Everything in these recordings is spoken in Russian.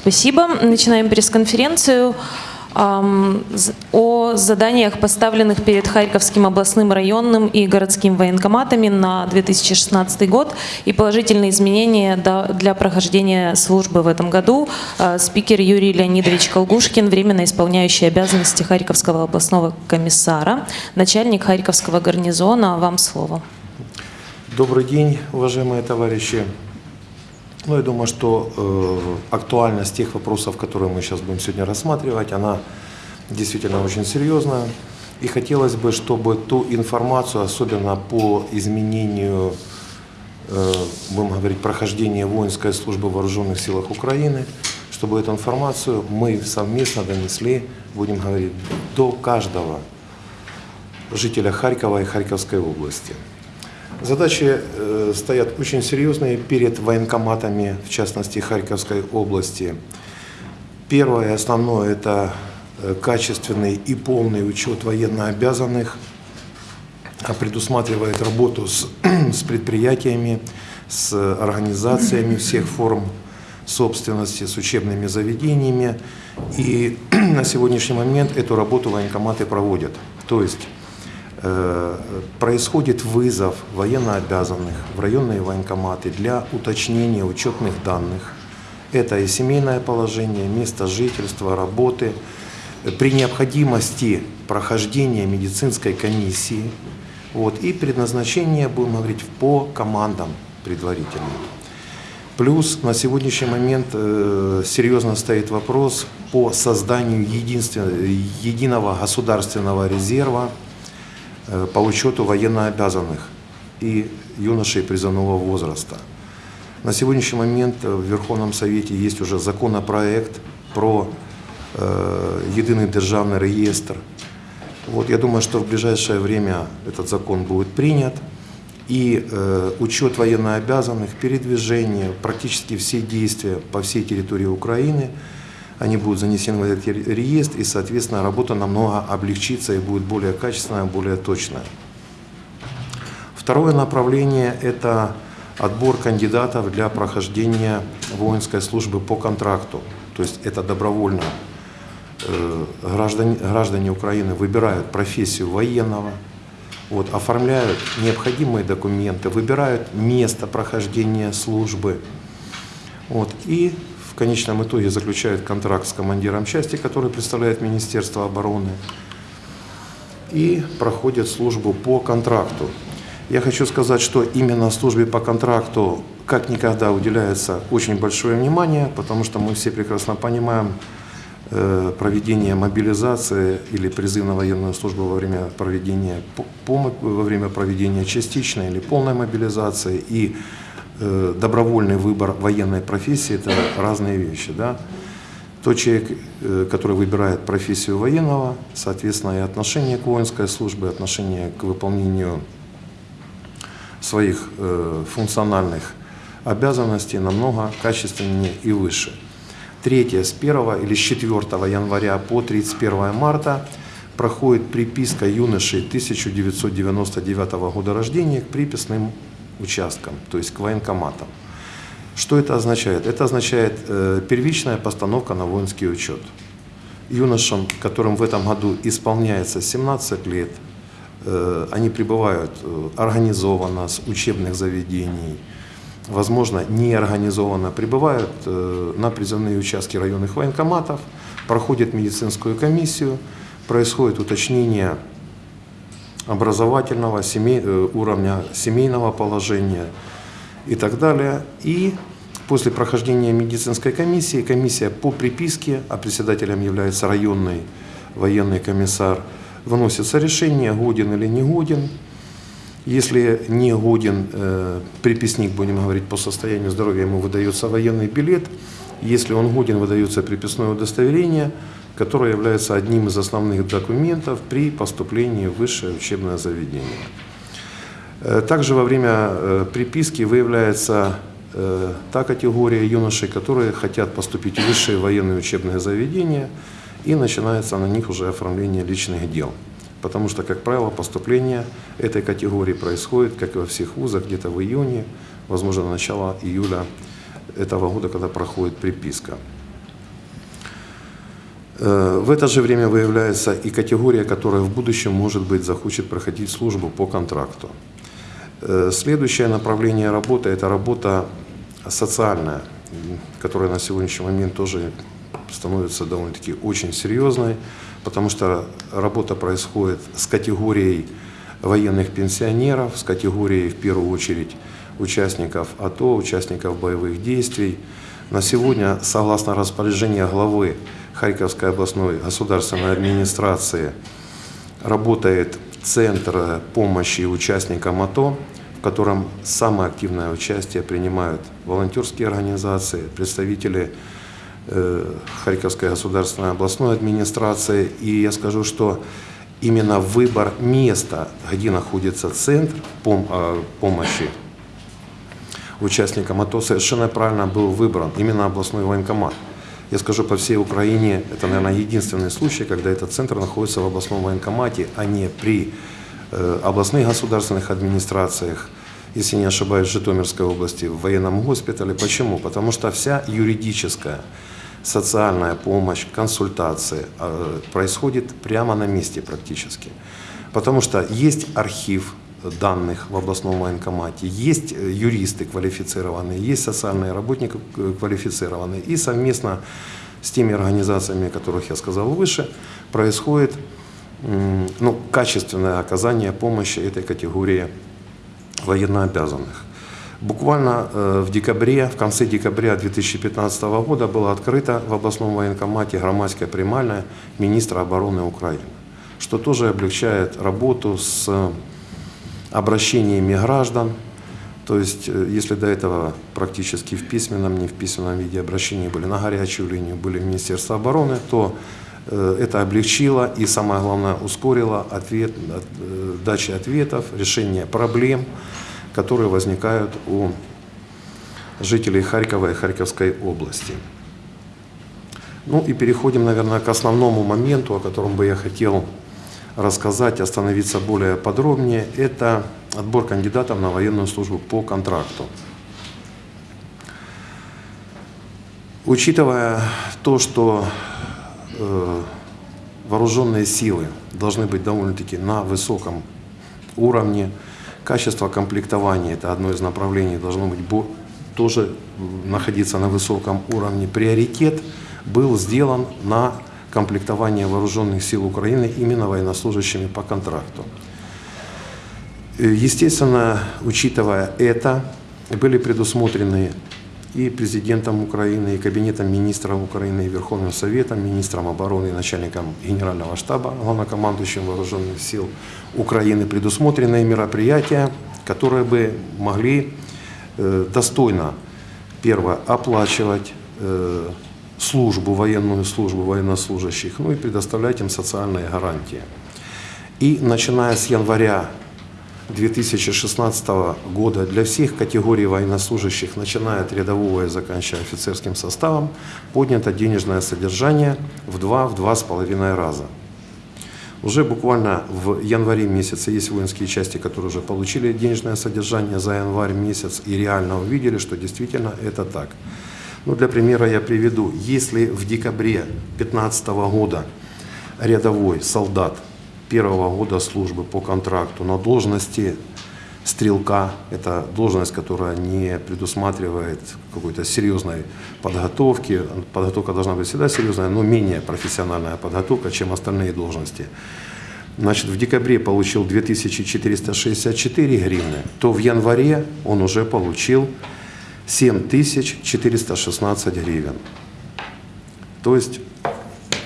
Спасибо. Начинаем пресс-конференцию о заданиях, поставленных перед Харьковским областным районным и городским военкоматами на 2016 год и положительные изменения для прохождения службы в этом году. А, Спикер Юрий Леонидович Колгушкин, временно исполняющий обязанности Харьковского областного комиссара, начальник Харьковского гарнизона. Вам слово. Добрый день, уважаемые товарищи. Ну, я думаю, что э, актуальность тех вопросов, которые мы сейчас будем сегодня рассматривать, она действительно очень серьезная. И хотелось бы, чтобы ту информацию, особенно по изменению, э, будем говорить, прохождения воинской службы в вооруженных силах Украины, чтобы эту информацию мы совместно донесли, будем говорить, до каждого жителя Харькова и Харьковской области. Задачи э, стоят очень серьезные перед военкоматами, в частности Харьковской области. Первое основное – это э, качественный и полный учет военнообязанных, а предусматривает работу с, с предприятиями, с организациями всех форм собственности, с учебными заведениями. И на сегодняшний момент эту работу военкоматы проводят. То есть происходит вызов военнообязанных в районные военкоматы для уточнения учетных данных. Это и семейное положение, место жительства, работы, э, при необходимости прохождения медицинской комиссии вот, и предназначение, будем говорить, по командам предварительно. Плюс на сегодняшний момент э, серьезно стоит вопрос по созданию единствен- единого государственного резерва э, по учету военнообязанных и юношей призывного возраста. На сегодняшний момент э, в Верховном Совете есть уже законопроект про э, единый державный реестр. Вот, я думаю, что в ближайшее время этот закон будет принят. И э, учет военнообязанных, передвижение, практически все действия по всей территории Украины, они будут занесены в этот ре- реестр, и, соответственно, работа намного облегчится и будет более качественная, более точная. Второе направление – это отбор кандидатов для прохождения воинской службы по контракту. То есть это добровольно. Э, Граждане, граждане Украины выбирают профессию военного, вот, оформляют необходимые документы, выбирают место прохождения службы. Вот, и конечном итоге заключают контракт с командиром части, который представляет Министерство обороны, и проходят службу по контракту. Я хочу сказать, что именно службе по контракту как никогда уделяется очень большое внимание, потому что мы все прекрасно понимаем э, проведение мобилизации или призыв на военную службу во время проведения, во время проведения частичной или полной мобилизации и добровольный выбор военной профессии – это разные вещи. Да? Тот человек, э, который выбирает профессию военного, соответственно, и отношение к воинской службе, отношение к выполнению своих э, функциональных обязанностей намного качественнее и выше. Третье, с 1 или с 4 января по 31 марта проходит приписка юношей 1999 года рождения к приписным участкам, то есть к военкоматам. Что это означает? Это означает э, первичная постановка на воинский учет. Юношам, которым в этом году исполняется 17 лет, э, они прибывают э, организованно с учебных заведений, возможно, неорганизованно прибывают э, на призывные участки районных военкоматов, проходят медицинскую комиссию, происходит уточнение образовательного семей- э, уровня семейного положения и так далее. И после прохождения медицинской комиссии, комиссия по приписке, а председателем является районный военный комиссар, выносится решение, годен или не годен. Если не годен э, приписник, будем говорить, по состоянию здоровья, ему выдается военный билет. Если он годен, выдается приписное удостоверение, которое является одним из основных документов при поступлении в высшее учебное заведение. Э, Также во время э, приписки выявляется э, та категория юношей, которые хотят поступить в высшие военные учебные заведения, и начинается на них уже оформление личных дел. Потому что, как правило, поступление этой категории происходит, как и во всех вузах, где-то в июне, возможно, начало июля этого года, когда проходит приписка. Э, В это же время выявляется и категория, которая в будущем, может быть, захочет проходить службу по контракту. Э, Следующее направление работы – это работа социальная, которая на сегодняшний момент тоже становится довольно-таки очень серьезной, потому что работа происходит с категорией военных пенсионеров, с категорией, в первую очередь, участников АТО, участников боевых действий. На сегодня, согласно распоряжению главы Харьковской областной государственной администрации, работает Центр помощи участникам АТО, в котором самое активное участие принимают волонтерские организации, представители э, Харьковской государственной областной администрации. И я скажу, что именно выбор места, где находится центр э, помощи участникам АТО, совершенно правильно был выбран именно областной военкомат. Я скажу, по всей Украине это, наверное, единственный случай, когда этот центр находится в областном военкомате, а не при э, областных государственных администрациях, если не ошибаюсь, в Житомирской области, в военном госпитале. Почему? Потому что вся юридическая, социальная помощь, консультации э, происходит прямо на месте практически. Потому что есть архив данных в областном военкомате, есть э, юристы квалифицированные, есть социальные работники э, квалифицированные. И совместно с теми организациями, о которых я сказал выше, происходит ну, качественное оказание помощи этой категории военнообязанных. Буквально э, в декабре, в конце декабря 2015 года была открыта в областном военкомате громадская примальная министра обороны Украины, что тоже облегчает работу с обращениями граждан. То есть, э, если до этого практически в письменном, не в письменном виде обращения были на горячую линию, были в Министерство обороны, то э, это облегчило и, самое главное, ускорило ответ, от- э, дачи ответов, решение проблем, которые возникают у жителей Харькова и Харьковской области. Ну и переходим, наверное, к основному моменту, о котором бы я хотел рассказать, остановиться более подробнее. Это отбор кандидатов на военную службу по контракту. Учитывая то, что э, вооруженные силы должны быть довольно-таки на высоком уровне, качество комплектования, это одно из направлений, должно быть тоже находиться на высоком уровне. Приоритет был сделан на комплектование вооруженных сил Украины именно военнослужащими по контракту. Э, Естественно, учитывая это, были предусмотрены и президентом Украины, и Кабинетом министров Украины, и Верховным Советом, министром обороны и начальником Генерального штаба, главнокомандующим вооруженных сил Украины предусмотренные мероприятия, которые бы могли э, достойно, первое, оплачивать э, службу, военную службу военнослужащих, ну и предоставлять им социальные гарантии. И начиная с января 2016 года для всех категорий военнослужащих, начиная от рядового и заканчивая офицерским составом, поднято денежное содержание в два, в два с половиной раза. Уже буквально в январе месяце есть воинские части, которые уже получили денежное содержание за январь месяц и реально увидели, что действительно это так. Ну, для примера я приведу. Если в декабре 2015 года рядовой солдат первого года службы по контракту на должности стрелка, это должность, которая не предусматривает какой-то серьезной подготовки. Подготовка должна быть всегда серьезная, но менее профессиональная подготовка, чем остальные должности. Значит, в декабре получил 2464 гривны, то в январе он уже получил 7416 гривен. То есть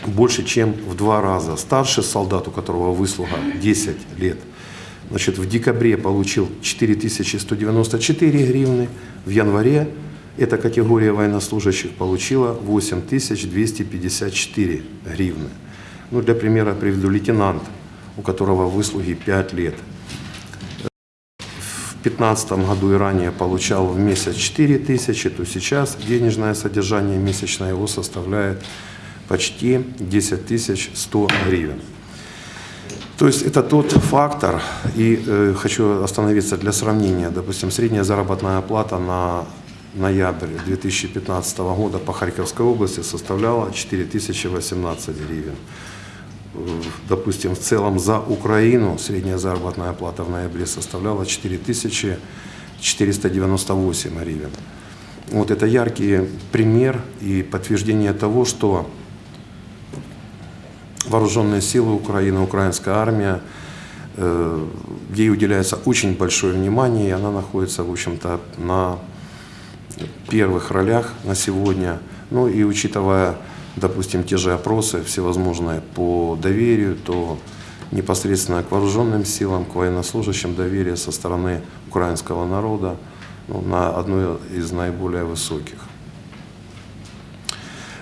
больше, чем в два раза. Старший солдат, у которого выслуга 10 лет, значит, в декабре получил 4194 гривны, в январе эта категория военнослужащих получила 8254 гривны. Ну, для примера приведу лейтенант, у которого выслуги 5 лет. В 2015 году и ранее получал в месяц 4 тысячи, то сейчас денежное содержание месячное его составляет почти 10 100 гривен. То есть это тот фактор, и э, хочу остановиться для сравнения, допустим, средняя заработная плата на ноябрь 2015 года по Харьковской области составляла 4018 гривен. Допустим, в целом за Украину средняя заработная плата в ноябре составляла 4498 гривен. Вот это яркий пример и подтверждение того, что вооруженные силы Украины, украинская армия, э, ей уделяется очень большое внимание, и она находится, в общем-то, на первых ролях на сегодня. Ну и учитывая, допустим, те же опросы всевозможные по доверию, то непосредственно к вооруженным силам, к военнослужащим доверие со стороны украинского народа ну, на одной из наиболее высоких.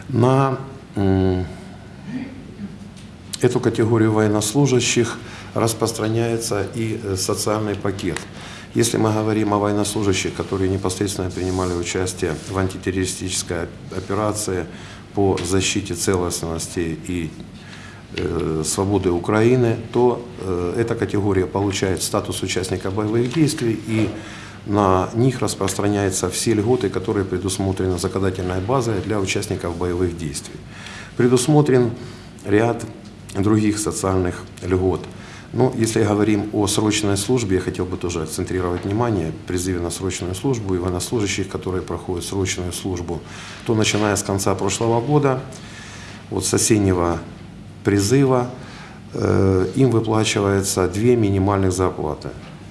На эту категорию военнослужащих распространяется и э, социальный пакет. Если мы говорим о военнослужащих, которые непосредственно принимали участие в антитеррористической операции по защите целостности и э, свободы Украины, то э, эта категория получает статус участника боевых действий и на них распространяются все льготы, которые предусмотрены законодательной базой для участников боевых действий. Предусмотрен ряд других социальных льгот. Но если говорим о срочной службе, я хотел бы тоже акцентрировать внимание, призыве на срочную службу и военнослужащих, которые проходят срочную службу, то начиная с конца прошлого года, вот с осеннего призыва, э, им выплачивается две минимальных зарплаты,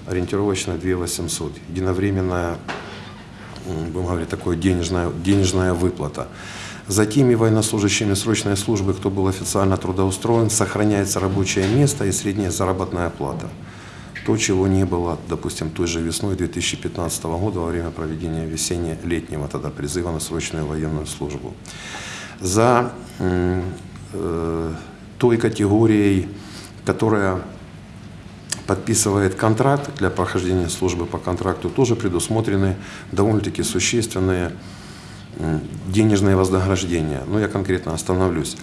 ориентировочно 2 800, единовременная, будем говорить, такое денежная, денежная выплата. За теми военнослужащими срочной службы, кто был официально трудоустроен, сохраняется рабочее место и средняя заработная плата. То, чего не было, допустим, той же весной 2015 года во время проведения весенне-летнего тогда призыва на срочную военную службу. За э, той категорией, которая подписывает контракт для прохождения службы по контракту, тоже предусмотрены довольно-таки существенные м, денежные вознаграждения. Но я конкретно остановлюсь.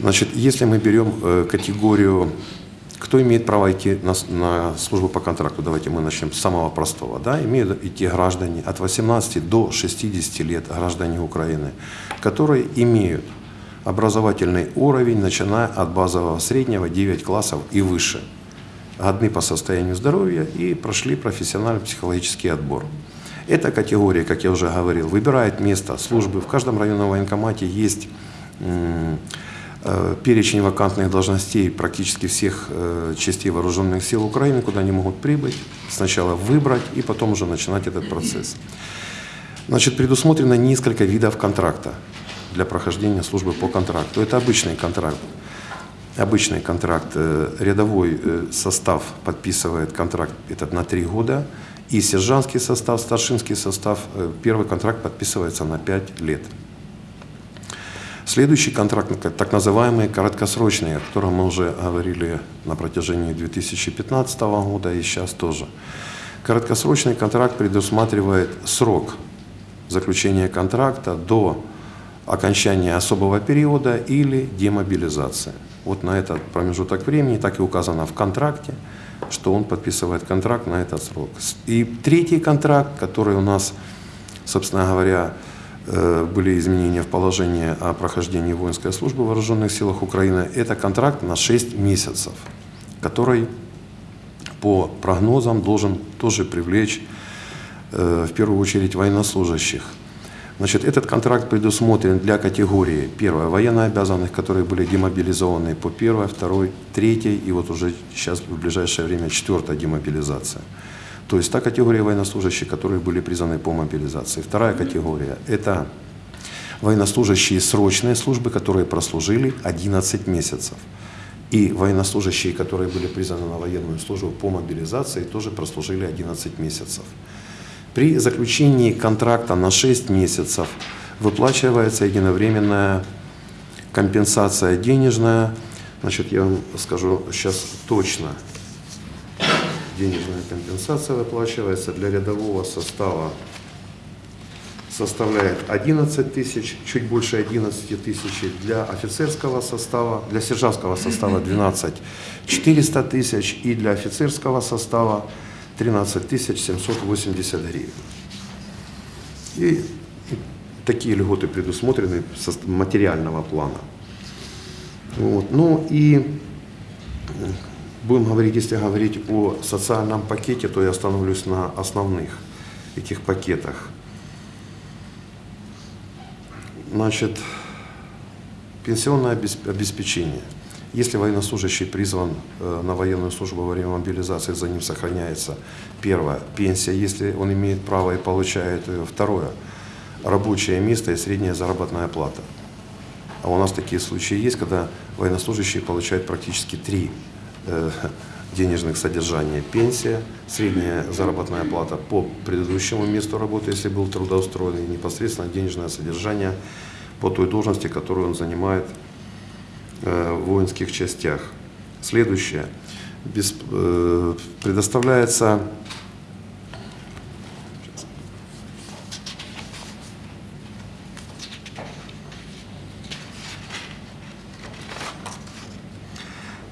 Значит, если мы берем э, категорию, кто имеет право идти на, на службу по контракту, давайте мы начнем с самого простого. Да? Имеют идти граждане от 18 до 60 лет, граждане Украины, которые имеют образовательный уровень, начиная от базового среднего 9 классов и выше годны по состоянию здоровья и прошли профессиональный психологический отбор. Эта категория, как я уже говорил, выбирает место службы. В каждом районном военкомате есть э, перечень вакантных должностей практически всех э, частей вооруженных сил Украины, куда они могут прибыть, сначала выбрать и потом уже начинать этот процесс. Значит, предусмотрено несколько видов контракта для прохождения службы по контракту. Это обычный контракт. Обычный контракт, э, рядовой состав подписывает контракт этот на три года, и сержантский состав, старшинский состав, э, первый контракт подписывается на 5 лет. Следующий контракт, так называемый короткосрочный, о котором мы уже говорили на протяжении 2015 года и сейчас тоже. Короткосрочный контракт предусматривает срок заключения контракта до окончания особого периода или демобилизации. Вот на этот промежуток времени так и указано в контракте, что он подписывает контракт на этот срок. И третий контракт, который у нас, собственно говоря, э, были изменения в положении о прохождении воинской службы в вооруженных силах Украины, это контракт на 6 месяцев, который по прогнозам должен тоже привлечь э, в первую очередь военнослужащих. Значит, этот контракт предусмотрен для категории, первое, военнообязанных, которые были демобилизованы по первой, второй, третьей, и вот уже сейчас в ближайшее время четвертая демобилизация. То есть та категория военнослужащих, которые были призваны по мобилизации. Вторая категория – это военнослужащие срочной службы, которые прослужили 11 месяцев. И военнослужащие, которые были призваны на военную службу по мобилизации, тоже прослужили 11 месяцев. При заключении контракта на 6 месяцев выплачивается единовременная компенсация денежная. Значит, я вам скажу сейчас точно. Денежная компенсация выплачивается для рядового состава составляет 11 тысяч, чуть больше 11 тысяч для офицерского состава, для сержантского состава 12 400 тысяч и для офицерского состава 13 тысяч 780 гривен. И такие льготы предусмотрены со материального плана. Вот. Ну и будем говорить, если говорить о социальном пакете, то я остановлюсь на основных этих пакетах. Значит, пенсионное обес- обеспечение. Если военнослужащий призван э, на военную службу во время мобилизации, за ним сохраняется первое пенсия, если он имеет право и получает ее. Второе рабочее место и средняя заработная плата. А у нас такие случаи есть, когда военнослужащие получают практически три э, денежных содержания. Пенсия, средняя заработная плата по предыдущему месту работы, если был трудоустроен, и непосредственно денежное содержание по той должности, которую он занимает э, воинских частях. Следующее. Бес- э, предоставляется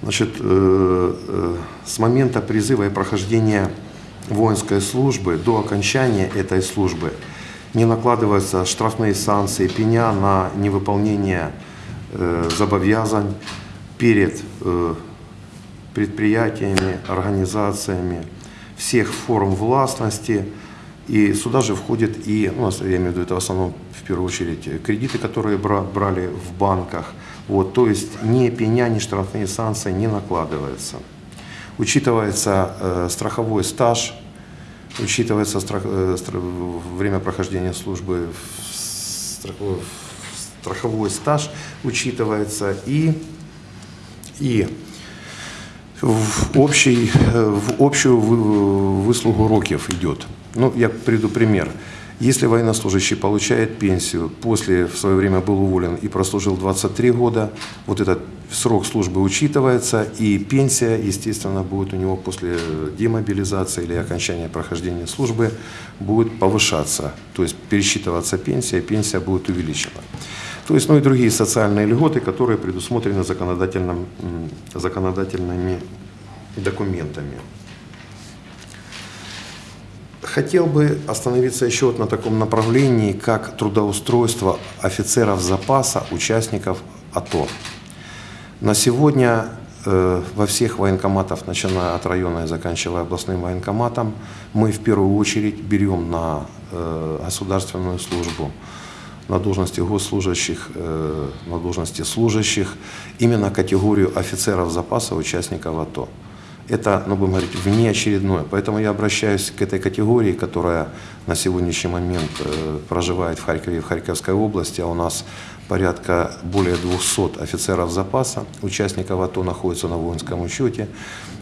Значит, э, э, с момента призыва и прохождения воинской службы до окончания этой службы не накладываются штрафные санкции, пеня на невыполнение э, зобовязань перед э, предприятиями, организациями всех форм властности. И сюда же входит и, ну, я имею в виду, это в основном, в первую очередь, э, кредиты, которые бра- брали в банках. Вот, то есть ни пеня, ни штрафные санкции не накладываются. Учитывается э, страховой стаж, учитывается страх- э, стра- время прохождения службы, в страховой, в страховой стаж учитывается и, и в, общий, в общую вы- выслугу років идет. Ну, я приведу пример. Если военнослужащий получает пенсию, после в свое время был уволен и прослужил 23 года, вот этот срок службы учитывается, и пенсия, естественно, будет у него после демобилизации или окончания прохождения службы будет повышаться. То есть пересчитываться пенсия, пенсия будет увеличена. То есть, ну и другие социальные льготы, которые предусмотрены законодательным, законодательными документами. Хотел бы остановиться еще вот на таком направлении, как трудоустройство офицеров запаса, участников АТО. На сегодня э, во всех военкоматах, начиная от района и заканчивая областным военкоматом, мы в первую очередь берем на э, государственную службу, на должности госслужащих, э, на должности служащих, именно категорию офицеров запаса, участников АТО. Это, ну, будем говорить, внеочередное. Поэтому я обращаюсь к этой категории, которая на сегодняшний момент э, проживает в Харькове и в Харьковской области, а у нас порядка более 200 офицеров запаса, участников АТО находятся на воинском учете.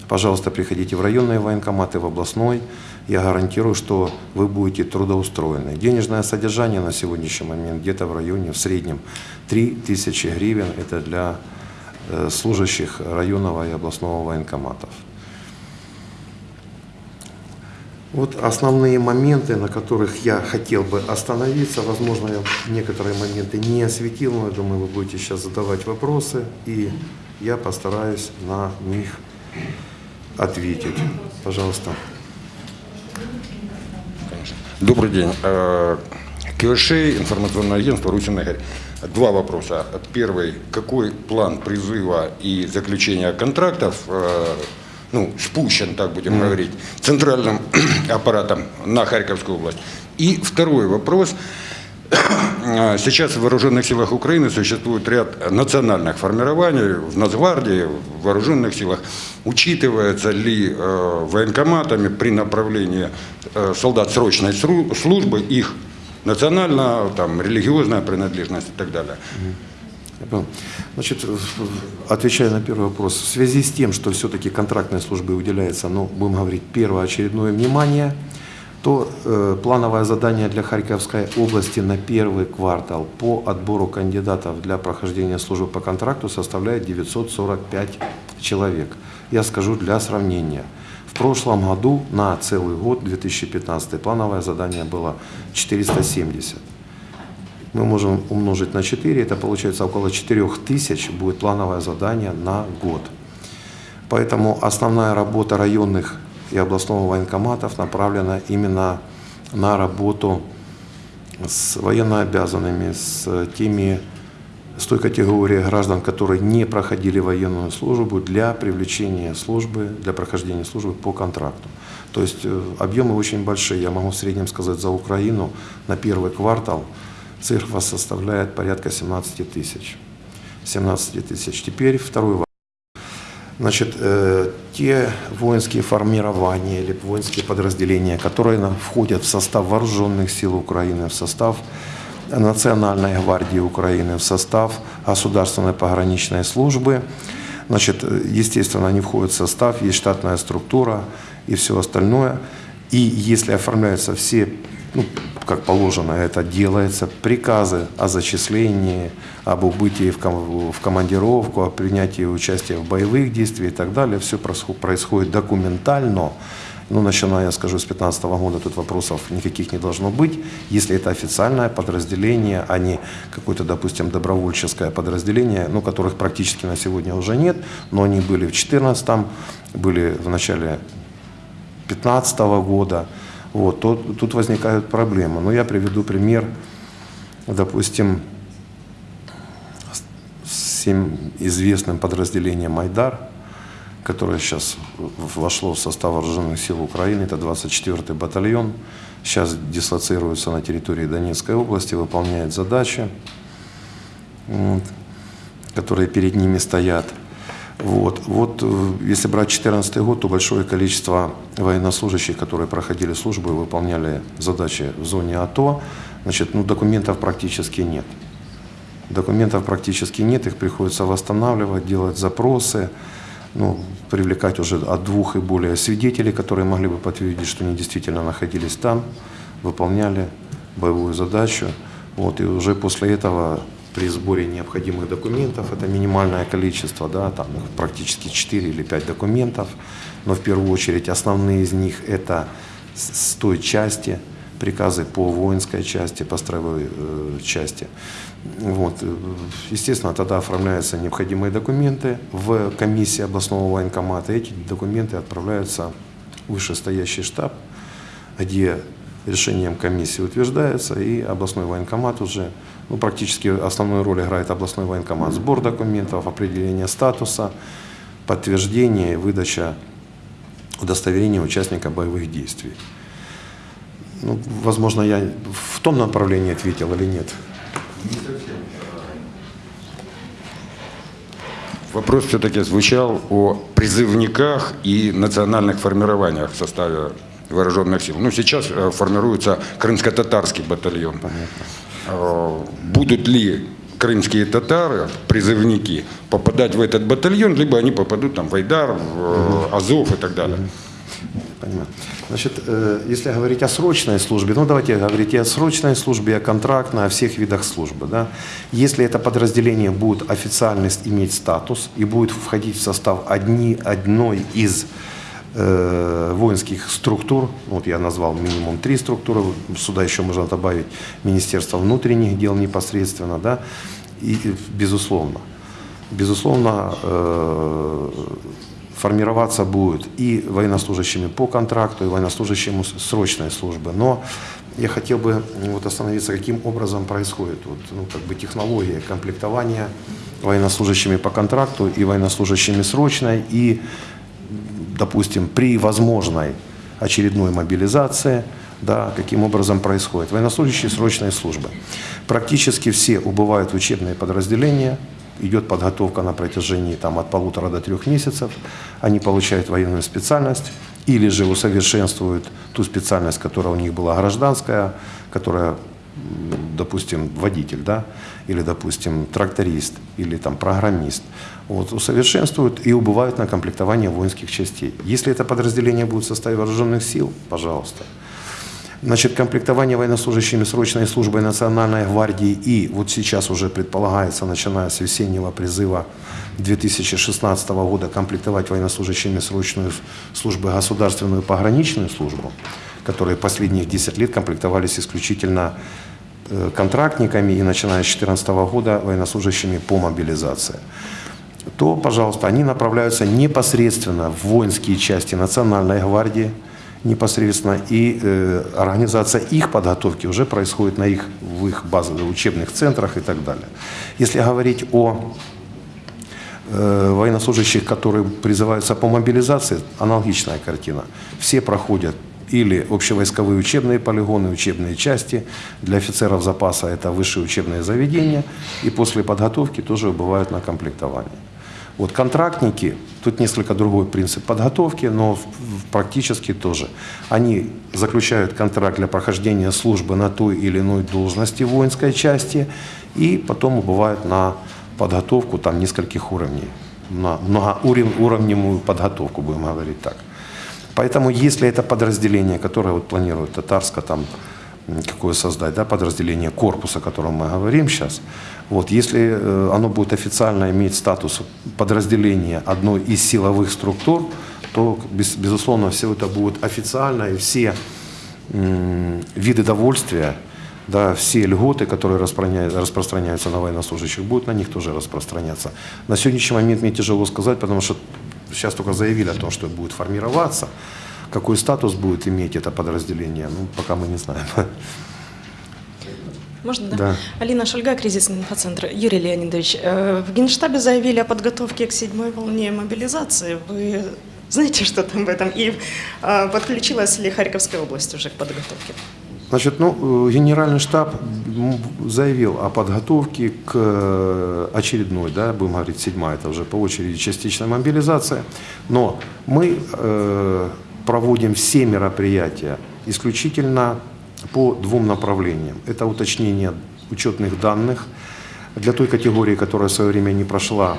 Пожалуйста, приходите в районные военкоматы, в областной. Я гарантирую, что вы будете трудоустроены. Денежное содержание на сегодняшний момент где-то в районе, в среднем, 3000 гривен. Это для э, служащих районного и областного военкоматов. Вот основные моменты, на которых я хотел бы остановиться. Возможно, я некоторые моменты не осветил, но я думаю, вы будете сейчас задавать вопросы, и я постараюсь на них ответить. Пожалуйста. Конечно. Добрый день. Э, КВШ, информационное агентство «Русин Игорь». Два вопроса. Первый. Какой план призыва и заключения контрактов э, ну, спущен, так будем говорить, центральным аппаратом на Харьковскую область? И второй вопрос. Э, Сейчас в вооруженных силах Украины существует ряд национальных формирований, в Нацгвардии, в вооруженных силах. Учитывается ли э, военкоматами при направлении э, солдат срочной службы их национальная, там, религиозная принадлежность и так далее? Значит, отвечая на первый вопрос, в связи с тем, что все-таки контрактной службе уделяется, ну, будем говорить, первоочередное внимание, то э, плановое задание для Харьковской области на первый квартал по отбору кандидатов для прохождения службы по контракту составляет 945 человек. Я скажу для сравнения. В прошлом году на целый год, 2015, плановое задание было 470 мы можем умножить на 4, это получается около 4 тысяч будет плановое задание на год. Поэтому основная работа районных и областного военкоматов направлена именно на работу с военнообязанными, с теми, с той категорией граждан, которые не проходили военную службу для привлечения службы, для прохождения службы по контракту. То есть э, объемы очень большие. Я могу в среднем сказать за Украину на первый квартал цифра составляет порядка 17 тысяч. 17 тысяч. Теперь второй вопрос. Значит, э, те воинские формирования или воинские подразделения, которые входят в состав вооруженных сил Украины, в состав Национальной гвардии Украины, в состав Государственной пограничной службы, значит, естественно, они входят в состав, есть штатная структура и все остальное. И если оформляются все ну, как положено, это делается, приказы о зачислении, об убытии в, ком- в командировку, о принятии участия в боевых действиях и так далее, все происходит документально. Ну, начиная, я скажу, с 2015 года тут вопросов никаких не должно быть. Если это официальное подразделение, а не какое-то, допустим, добровольческое подразделение, ну, которых практически на сегодня уже нет, но они были в 2014, были в начале 2015 года, вот, то тут возникают проблемы. Но я приведу пример, допустим, с всем известным подразделением «Майдар», которое сейчас вошло в состав вооруженных сил Украины, это 24-й батальон, сейчас дислоцируется на территории Донецкой области, выполняет задачи, вот, которые перед ними стоят. Вот, вот э, если брать 2014 год, то большое количество военнослужащих, которые проходили службу и выполняли задачи в зоне АТО, значит, ну, документов практически нет. Документов практически нет, их приходится восстанавливать, делать запросы, ну, привлекать уже от двух и более свидетелей, которые могли бы подтвердить, что они действительно находились там, выполняли боевую задачу. Вот, и уже после этого при сборе необходимых документов, это минимальное количество, да, там практически 4 или 5 документов, но в первую очередь основные из них это с той части, приказы по воинской части, по строевой э, части. Вот. э, Естественно, тогда оформляются необходимые документы в комиссии областного военкомата. Эти документы отправляются в вышестоящий штаб, где решением комиссии утверждается, и областной военкомат уже, ну, практически основную роль играет областной военкомат. Сбор документов, определение статуса, подтверждение и выдача удостоверения участника боевых действий. Ну, возможно, я в том направлении ответил или нет. Вопрос все-таки звучал о призывниках и национальных формированиях в составе вооруженных сил. Ну, сейчас э, формируется крымско-татарский батальон. Э, Будут ли крымские татары, призывники, попадать в этот батальон, либо они попадут там в Айдар, в э, Азов и так далее. Понимаю. Значит, э, если говорить о срочной службе, ну давайте говорить и о срочной службе, и о контрактной, о всех видах службы. Да? Если это подразделение будет официально иметь статус и будет входить в состав одни, одной из э, воинских структур, вот я назвал минимум три структуры, сюда еще можно добавить Министерство внутренних дел непосредственно, да, и безусловно, безусловно, э, формироваться будет и военнослужащими по контракту, и военнослужащими срочной службы. Но я хотел бы вот остановиться, каким образом происходит вот, ну, как бы технология комплектования военнослужащими по контракту и военнослужащими срочной, и, допустим, при возможной очередной мобилизации, да, каким образом происходит. Военнослужащие срочной службы. Практически все убывают в учебные подразделения, идет подготовка на протяжении там, от полутора до трех месяцев, они получают военную специальность или же усовершенствуют ту специальность, которая у них была гражданская, которая, допустим, водитель, да, или, допустим, тракторист, или там программист, вот, усовершенствуют и убывают на комплектование воинских частей. Если это подразделение будет в составе вооруженных сил, пожалуйста. Значит, комплектование военнослужащими срочной службы Национальной гвардии и вот сейчас уже предполагается, начиная с весеннего призыва 2016 года, комплектовать военнослужащими срочную службу государственную пограничную службу, которые последних 10 лет комплектовались исключительно э, контрактниками и начиная с 2014 года военнослужащими по мобилизации то, пожалуйста, они направляются непосредственно в воинские части Национальной гвардии непосредственно, и э, организация их подготовки уже происходит на их, в их базовых учебных центрах и так далее. Если говорить о э, военнослужащих, которые призываются по мобилизации, аналогичная картина. Все проходят или общевойсковые учебные полигоны, учебные части. Для офицеров запаса это высшие учебные заведения. И после подготовки тоже бывают на комплектовании. Вот контрактники, тут несколько другой принцип подготовки, но практически тоже. Они заключают контракт для прохождения службы на той или иной должности воинской части и потом бывают на подготовку там нескольких уровней, на многоуровневую подготовку, будем говорить так. Поэтому если это подразделение, которое вот планирует Татарска там какое создать, да, подразделение корпуса, о котором мы говорим сейчас, вот, если э, оно будет официально иметь статус подразделения одной из силовых структур, то, без- безусловно, все это будет официально, и все виды довольствия, да, все льготы, которые распространя- распространяются на военнослужащих, будут на них тоже распространяться. На сегодняшний момент мне тяжело сказать, потому что сейчас только заявили о том, что будет формироваться. Какой статус будет иметь это подразделение, ну, пока мы не знаем. Можно, да? Да. Алина Шульга, кризисный инфоцентр. Юрий Леонидович, э, в Генштабе заявили о подготовке к седьмой волне мобилизации. Вы знаете что-то об этом? И э, подключилась ли Харьковская область уже к подготовке? Значит, ну, э, генеральный штаб заявил о подготовке к э, очередной, да, будем говорить, седьмая, это уже по очереди частичная мобилизация. Но мы э, проводим все мероприятия исключительно по двум направлениям. Это уточнение учетных данных для той категории, которая в свое время не прошла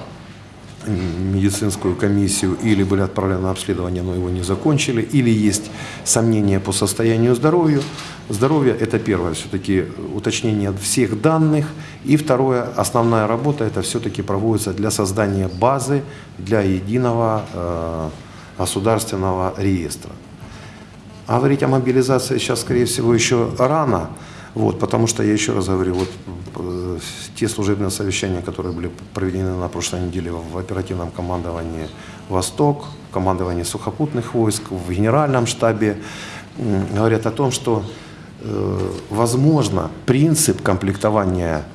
медицинскую комиссию или были отправлены на обследование, но его не закончили, или есть сомнения по состоянию здоровья. Здоровье – это первое, все-таки уточнение всех данных. И второе, основная работа, это все-таки проводится для создания базы для единого э, государственного реестра. А Говорить о мобилизации сейчас, скорее всего, еще рано, вот, потому что, я еще раз говорю, вот, э, те служебные совещания, которые были проведены на прошлой неделе в оперативном командовании «Восток», в командовании сухопутных войск, в генеральном штабе, говорят о том, что, э, возможно, принцип комплектования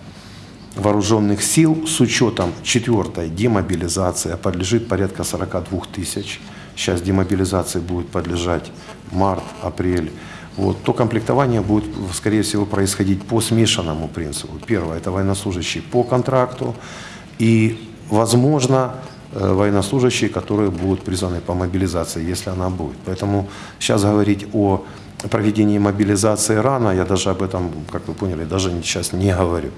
вооруженных сил с учетом четвертой демобилизации, а подлежит порядка 42 тысяч. Сейчас демобилизации будет подлежать март, апрель. Вот, то комплектование будет, скорее всего, происходить по смешанному принципу. Первое – это военнослужащие по контракту и, возможно, э, военнослужащие, которые будут призваны по мобилизации, если она будет. Поэтому сейчас говорить о проведении мобилизации рано, я даже об этом, как вы поняли, даже сейчас не говорю.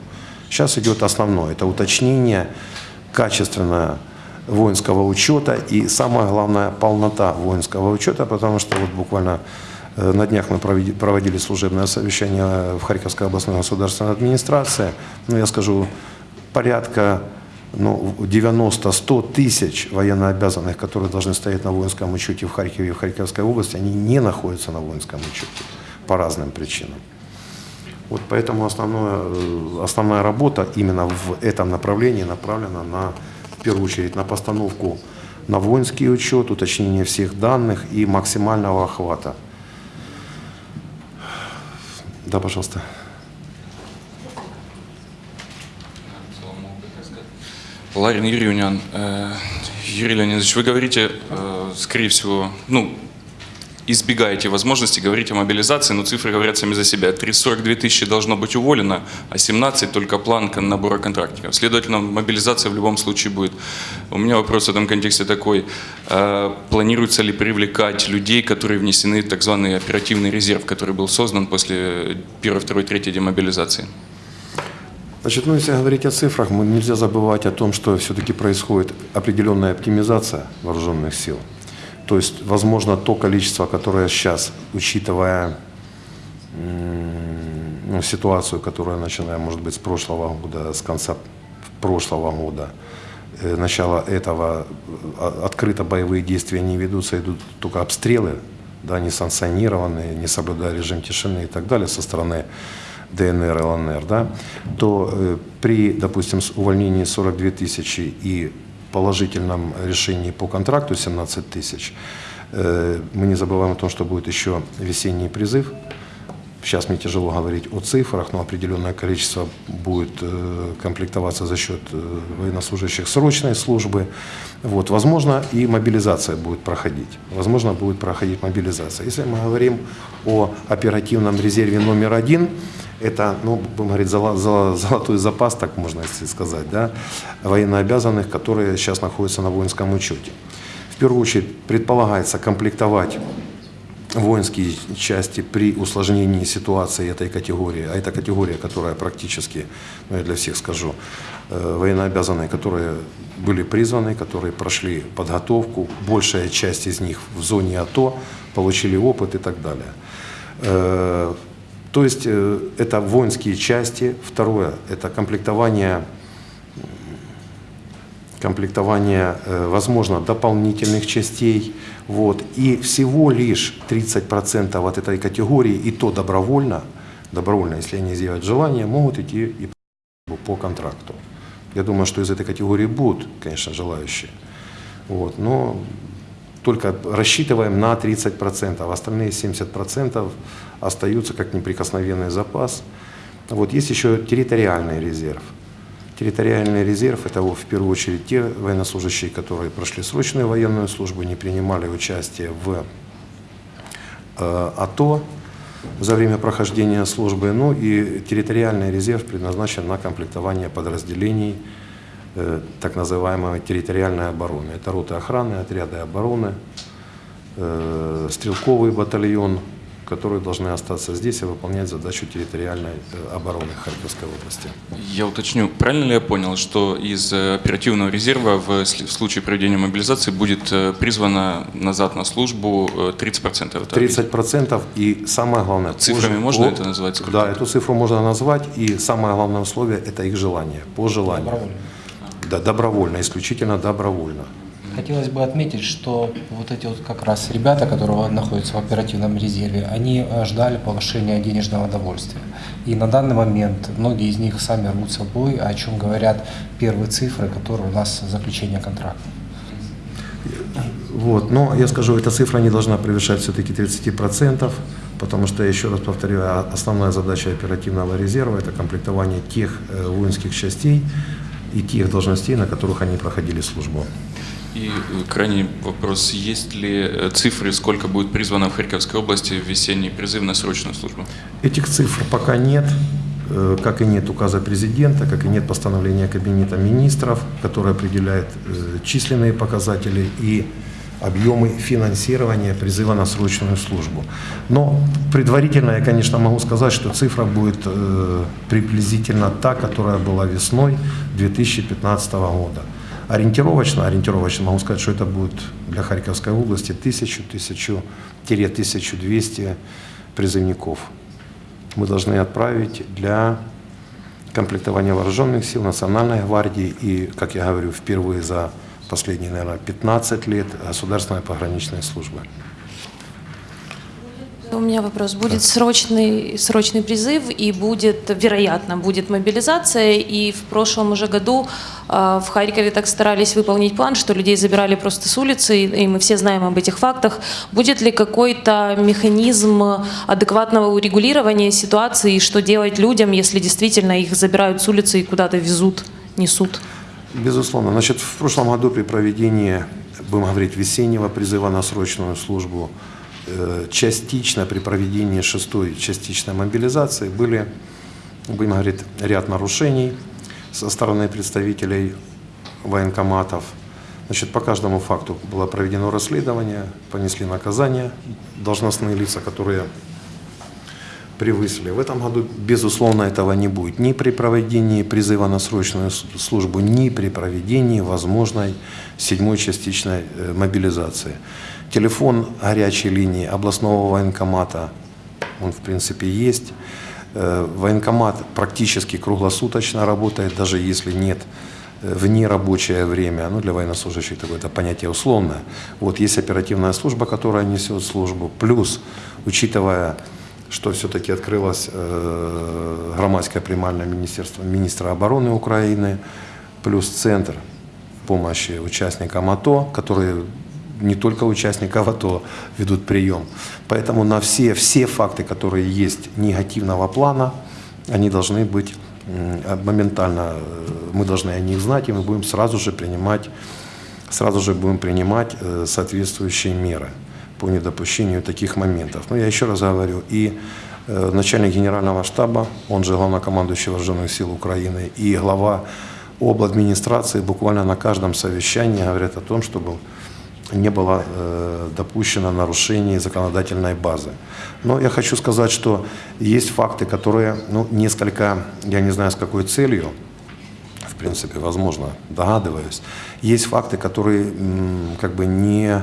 Сейчас идет основное, это уточнение качественное воинского учета и самое главное полнота воинского учета, потому что вот буквально на днях мы проводили служебное совещание в Харьковской областной государственной администрации. Ну, я скажу, порядка ну, 90-100 тысяч военнообязанных, которые должны стоять на воинском учете в Харькове и в Харьковской области, они не находятся на воинском учете по разным причинам. Вот поэтому основное, э, основная работа именно в этом направлении направлена на, в первую очередь, на постановку на воинский учет, уточнение всех данных и максимального охвата. Да, пожалуйста. Ларин Юрьевнян, э, Юрий Леонидович, вы говорите, э, скорее всего, ну, избегаете возможности говорить о мобилизации, но цифры говорят сами за себя. 342 тысячи должно быть уволено, а 17 только план кон- набора контрактников. Следовательно, мобилизация в любом случае будет. У меня вопрос в этом контексте такой. Э, Планируется ли привлекать людей, которые внесены в так званый оперативный резерв, который был создан после первой, второй, третьей демобилизации? Значит, ну, если говорить о цифрах, мы нельзя забывать о том, что все-таки происходит определенная оптимизация вооруженных сил. То есть, возможно, то количество, которое сейчас, учитывая ну, ситуацию, которая начиная, может быть, с прошлого года, с конца прошлого года, э, начала этого, э, открыто боевые действия не ведутся, идут только обстрелы, да, несанкционированные, не соблюдая режим тишины и так далее со стороны ДНР, ЛНР, да, то э, при, допустим, увольнении 42 тысячи и положительном решении по контракту 17 тысяч, Э, Мы не забываем о том, что будет еще весенний призыв. Сейчас мне тяжело говорить о цифрах, но определенное количество будет э, комплектоваться за счет э, военнослужащих срочной службы. Вот, возможно, и мобилизация будет проходить. Возможно, будет проходить мобилизация. Если мы говорим о оперативном резерве номер один, это, ну, будем говорить, золо- золо- золотой запас, так можно сказать, да, военнообязанных, которые сейчас находятся на воинском учете. В первую очередь предполагается комплектовать воинские части при усложнении ситуации этой категории, а это категория, которая практически, ну я для всех скажу, э, военнообязанные, которые были призваны, которые прошли подготовку, большая часть из них в зоне АТО, получили опыт и так далее. Э, То есть э, это воинские части. Второе – это комплектование комплектование, э, возможно, дополнительных частей. Вот. И всего лишь 30% от этой категории, и то добровольно, добровольно, если они изъявят желание, могут идти и по контракту. Я думаю, что из этой категории будут, конечно, желающие. Вот. Но только рассчитываем на 30%, а остальные 70% остаются как неприкосновенный запас. Вот есть еще территориальный резерв. Территориальный резерв – это в первую очередь те военнослужащие, которые прошли срочную военную службу, не принимали участие в э, АТО за время прохождения службы. Ну и территориальный резерв предназначен на комплектование подразделений э, так называемой территориальной обороны. Это роты охраны, отряды обороны, э, стрелковый батальон, которые должны остаться здесь и выполнять задачу территориальной э, обороны Харьковской области. Я уточню, правильно ли я понял, что из э, оперативного резерва в случае проведения мобилизации будет э, призвано назад на службу э, 30%? Это 30% и самое главное... Цифрами позже- можно по- это назвать? Сколько Да, эту цифру можно назвать, и самое главное условие – это их желание, по желанию. Добровольно. Да, добровольно, исключительно добровольно. Хотелось бы отметить, что вот эти вот как раз ребята, которые находятся в оперативном резерве, они э, ждали повышения денежного довольствия. И на данный момент многие из них сами рвутся в бой, о чем говорят первые цифры, которые у нас заключение контракта. Вот. Но я скажу, эта цифра не должна превышать все-таки 30%, потому что, еще раз повторю, основная задача оперативного резерва – это комплектование тех э, воинских частей и тех должностей, на которых они проходили службу. И э, крайний вопрос, есть ли э, цифры, сколько будет призвано в Харьковской области в весенний призыв на срочную службу? Этих цифр пока нет, э, как и нет указа президента, как и нет постановления Кабинета министров, которое определяет численные показатели и объемы финансирования призыва на срочную службу. Но предварительно я, конечно, могу сказать, что цифра будет приблизительно та, которая была весной 2015 года. Ориентировочно, ориентировочно могу сказать, что это будет для Харьковской области 1000-1200 призывников мы должны отправить для комплектования вооруженных сил, Национальной гвардии и, как я говорю, впервые за последние, наверное, 15 лет государственной пограничной службы. У меня вопрос. Будет срочный, срочный призыв и будет, вероятно, будет мобилизация. И в прошлом уже году э, в Харькове так старались выполнить план, что людей забирали просто с улицы, и, и мы все знаем об этих фактах. Будет ли какой-то механизм адекватного урегулирования ситуации, и что делать людям, если действительно их забирают с улицы и куда-то везут, несут? Безусловно. Значит, в прошлом году при проведении, будем говорить, весеннего призыва на срочную службу, частично при проведении шестой частичной мобилизации были, будем говорить, ряд нарушений со стороны представителей военкоматов. Значит, по каждому факту было проведено расследование, понесли наказание должностные лица, которые превысили. В этом году, безусловно, этого не будет. Ни при проведении призыва на срочную службу, ни при проведении возможной седьмой частичной э, мобилизации. Телефон горячей линии областного военкомата, он в принципе есть. Э, Военкомат практически круглосуточно работает, даже если нет э, в нерабочее время, ну для военнослужащих такое это понятие условное. Вот есть оперативная служба, которая несет службу, плюс, учитывая что все-таки открылось э, громадское примальное министерство министра обороны Украины, плюс центр помощи участникам АТО, которые не только участников АТО ведут прием. Поэтому на все, все факты, которые есть негативного плана, они должны быть моментально, э, мы должны о них знать, и мы будем сразу же принимать, сразу же будем принимать э, соответствующие меры по недопущению таких моментов. Но я еще раз говорю, и э, начальник генерального штаба, он же главнокомандующий вооруженных сил Украины, и глава администрации буквально на каждом совещании говорят о том, чтобы не было э, допущено нарушений законодательной базы. Но я хочу сказать, что есть факты, которые ну, несколько, я не знаю с какой целью, в принципе, возможно, догадываюсь, есть факты, которые как бы не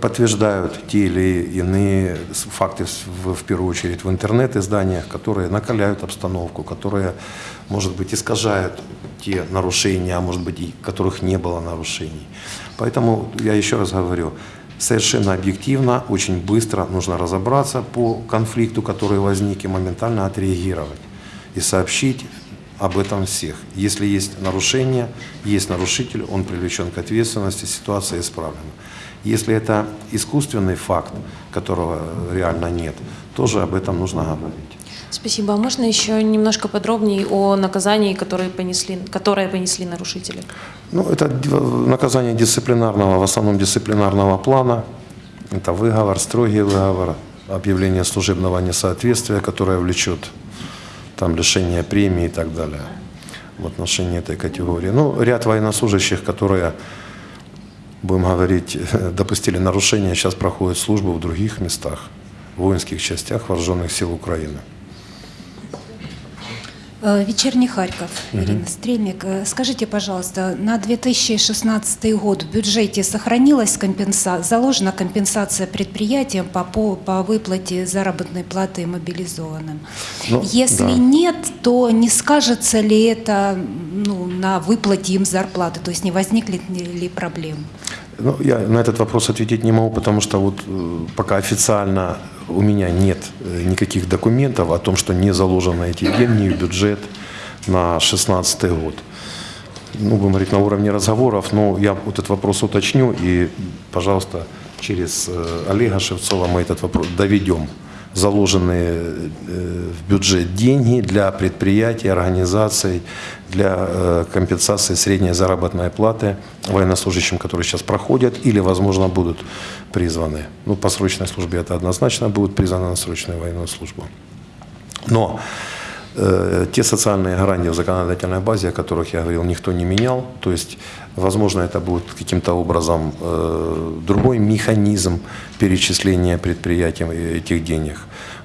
подтверждают те или иные факты, в, в первую очередь в интернет-изданиях, которые накаляют обстановку, которые, может быть, искажают те нарушения, а может быть, и которых не было нарушений. Поэтому я еще раз говорю, совершенно объективно, очень быстро нужно разобраться по конфликту, который возник, и моментально отреагировать и сообщить об этом всех. Если есть нарушение, есть нарушитель, он привлечен к ответственности, ситуация исправлена. Если это искусственный факт, которого реально нет, тоже об этом нужно говорить. Спасибо. А можно еще немножко подробнее о наказании, которые понесли, которое понесли нарушители? Ну, это наказание дисциплинарного, в основном дисциплинарного плана. Это выговор, строгий выговор, объявление служебного несоответствия, которое влечет там, лишение премии и так далее в отношении этой категории. Ну, ряд военнослужащих, которые, будем говорить, допустили нарушения, сейчас проходят службу в других местах, в воинских частях вооруженных сил Украины. Э, Вечерний Харьков, Ирина Стрельник. Э, Скажите, пожалуйста, на 2016 год в бюджете сохранилась компенса... заложена компенсация предприятиям по, по, по выплате заработной платы мобилизованным? Ну, Если да. нет, то не скажется ли это ну, на выплате им зарплаты, то есть не возникнет ли проблем? Ну, я на этот вопрос ответить не могу, потому что вот э, пока официально у меня нет э, никаких документов о том, что не заложены эти деньги в бюджет на 2016 год. Ну, будем говорить, на уровне разговоров, но я вот этот вопрос уточню и, пожалуйста, через э, Олега Шевцова мы этот вопрос доведем. Заложенные э, в бюджет деньги для предприятий, организаций, для э, компенсации средней заработной платы военнослужащим, которые сейчас проходят или, возможно, будут призваны. Ну, по срочной службе это однозначно будут призваны на срочную военную службу. Но э, те социальные гарантии в законодательной базе, о которых я говорил, никто не менял. То есть, возможно, это будет каким-то образом э, другой механизм перечисления предприятиям этих денег.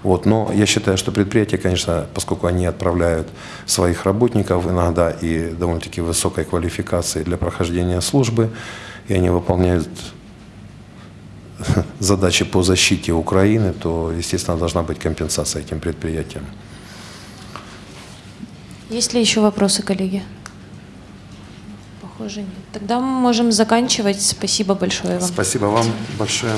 Вот. Но я считаю, что предприятия, конечно, поскольку они отправляют своих работников иногда и довольно-таки высокой квалификации для прохождения службы, и они выполняют задачи по защите Украины, то, естественно, должна быть компенсация этим предприятиям. Есть ли еще вопросы, коллеги? Похоже, нет. Тогда мы можем заканчивать. Спасибо большое вам. Спасибо вам большое.